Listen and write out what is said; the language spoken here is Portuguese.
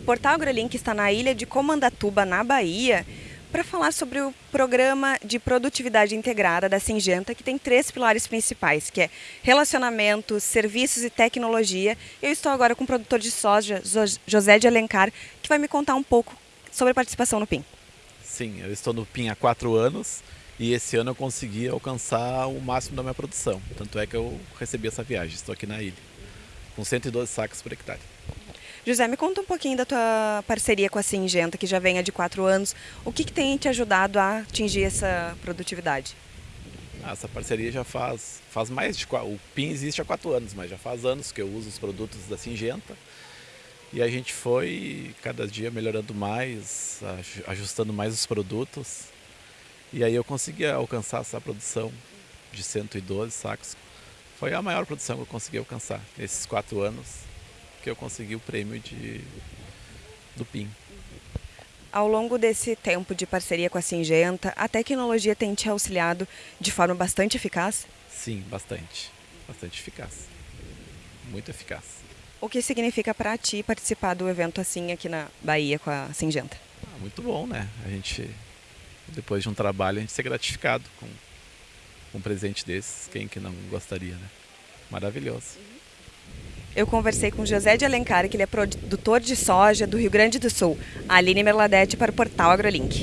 Portal AgroLink está na ilha de Comandatuba, na Bahia, para falar sobre o programa de produtividade integrada da Singenta, que tem três pilares principais, que é relacionamento, serviços e tecnologia. Eu estou agora com o produtor de soja, José de Alencar, que vai me contar um pouco sobre a participação no PIN. Sim, eu estou no PIN há quatro anos e esse ano eu consegui alcançar o máximo da minha produção. Tanto é que eu recebi essa viagem, estou aqui na ilha, com 112 sacos por hectare. José, me conta um pouquinho da tua parceria com a Singenta, que já vem há de quatro anos. O que, que tem te ajudado a atingir essa produtividade? Ah, essa parceria já faz, faz mais de... O PIN existe há quatro anos, mas já faz anos que eu uso os produtos da Singenta. E a gente foi cada dia melhorando mais, ajustando mais os produtos. E aí eu consegui alcançar essa produção de 112 sacos. Foi a maior produção que eu consegui alcançar nesses quatro anos que eu consegui o prêmio de, do PIN. Ao longo desse tempo de parceria com a Singenta, a tecnologia tem te auxiliado de forma bastante eficaz? Sim, bastante. Bastante eficaz. Muito eficaz. O que significa para ti participar do evento assim aqui na Bahia com a Singenta? Ah, muito bom, né? A gente, depois de um trabalho, a gente ser gratificado com, um presente desses. Quem que não gostaria, né? Maravilhoso. Eu conversei com José de Alencar, que ele é produtor de soja do Rio Grande do Sul. Aline Merladete para o portal AgroLink.